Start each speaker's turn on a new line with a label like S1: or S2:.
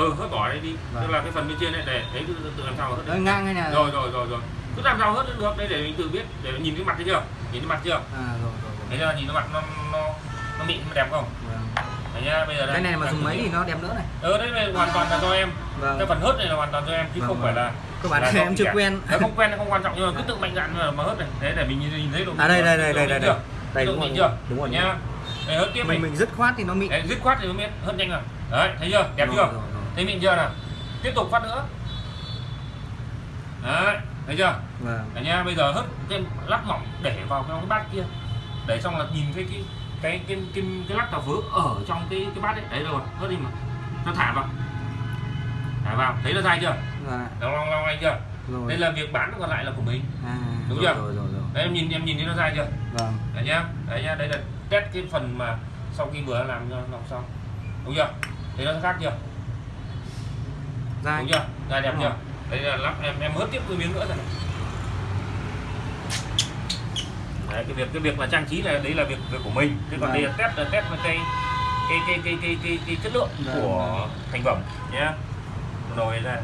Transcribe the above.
S1: ừ hớt bỏ đây đi
S2: Vâng.
S1: tức là cái phần bên trên này để đấy tự, tự làm sao hớt
S2: Đấy,
S1: đấy.
S2: ngang hay là
S1: rồi rồi rồi rồi. Cứ làm sao hớt được đây để mình tự biết để nhìn cái mặt thấy chưa? Nhìn cái mặt chưa?
S2: À rồi rồi rồi.
S1: Thấy chưa? Nhìn cái mặt nó nó nó mịn nó đẹp không?
S2: Vâng.
S1: đấy nhá bây giờ đây.
S2: Cái này mà dùng
S1: nghiệm.
S2: thì nó đẹp nữa này.
S1: Ừ đấy này hoàn toàn là do em.
S2: Vâng.
S1: Cái phần hớt này là hoàn toàn do em chứ
S2: Vâng,
S1: không
S2: vâng.
S1: phải là
S2: các bạn
S1: là
S2: em chưa
S1: cả.
S2: quen.
S1: Đấy, không quen không quan trọng nhưng mà cứ tự mạnh dạn mà, mà hớt này. Đấy để mình nhìn, thấy độ
S2: à đây đây đây đây
S1: mịn
S2: đây đây. Đúng rồi
S1: mịn
S2: đúng rồi.
S1: Nhá. Đây hớt tiếp
S2: mình
S1: mình
S2: dứt khoát thì nó mịn.
S1: Đấy, dứt khoát thì mới biết hớt nhanh rồi. Đấy thấy chưa? Đẹp chưa. Thấy mịn chưa nào? Tiếp tục phát nữa. Đấy thấy chưa?
S2: Vâng.
S1: Đấy nhá bây giờ hớt thêm lát mỏng để vào trong cái bát kia. Để xong là nhìn thấy cái cái cái cái, cái lát cà phớ ở trong cái cái bát đấy đấy rồi hớt đi mà. Nó thả vào. Thả vào. Thấy nó dai chưa?
S2: Và
S1: long long long anh chưa?
S2: Rồi.
S1: Đây là việc bán còn lại là của mình.
S2: À,
S1: Đúng
S2: rồi,
S1: chưa?
S2: rồi rồi rồi.
S1: Đấy em nhìn em nhìn thấy nó dai chưa?
S2: Vâng.
S1: Đấy nhá. Đấy nhá đây là test cái phần mà sau khi vừa làm làm xong. Đúng chưa? Thấy nó khác chưa
S2: dai
S1: đúng chưa? Dai đẹp
S2: Đúng
S1: chưa?
S2: rồi.
S1: đây là lắp em em hớt tiếp cái miếng nữa rồi đấy cái việc cái việc là trang trí là đấy là việc việc của mình. Thế còn
S2: Vâng.
S1: đây là test là test cái cái cái cái cái, cái, cái chất lượng
S2: Vâng,
S1: của thành phẩm nhé. Rồi ra